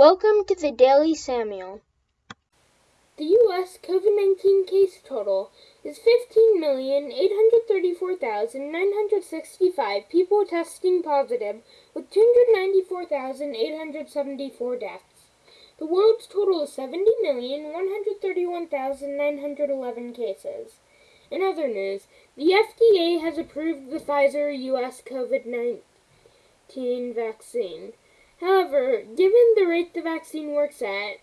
Welcome to the Daily Samuel. The U.S. COVID 19 case total is 15,834,965 people testing positive, with 294,874 deaths. The world's total is 70,131,911 cases. In other news, the FDA has approved the Pfizer U.S. COVID 19 vaccine. However, given the rate the vaccine works at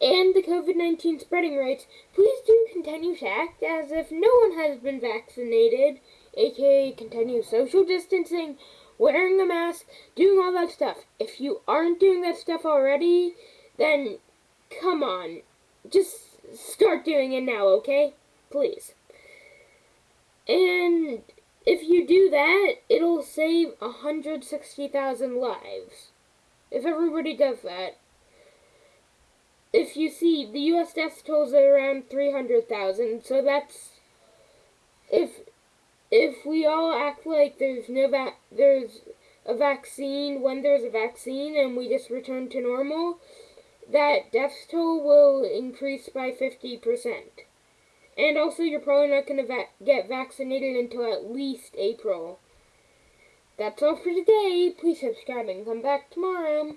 and the COVID 19 spreading rates, please do continue to act as if no one has been vaccinated, aka continue social distancing, wearing a mask, doing all that stuff. If you aren't doing that stuff already, then come on, just start doing it now, okay? Please. And if you do that, it'll save 160,000 lives. If everybody does that. If you see, the U.S. death toll is around 300,000, so that's if if we all act like there's no va- there's a vaccine when there's a vaccine and we just return to normal, that death toll will increase by 50%. And also, you're probably not going to va- get vaccinated until at least April. That's all for today. Please subscribe and come back tomorrow.